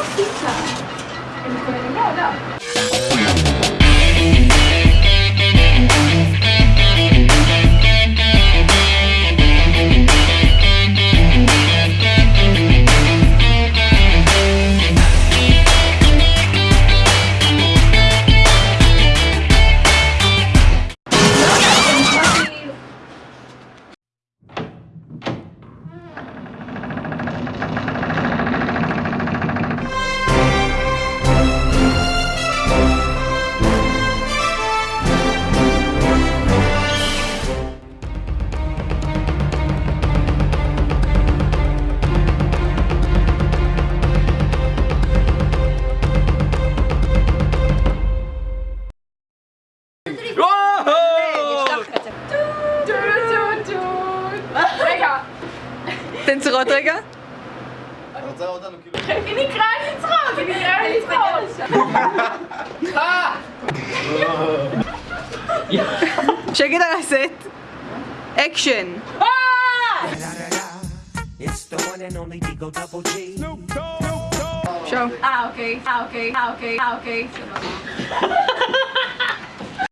Rosticcia! E mi come di moda! drie. Wow! Nee, je zag het. Doe, Tintero kruis kruis. Check it out, set. Action. Ah! It's the one and only Double G. Show. Ah, okay. Ah, okay. Ah, okay. Ah, okay.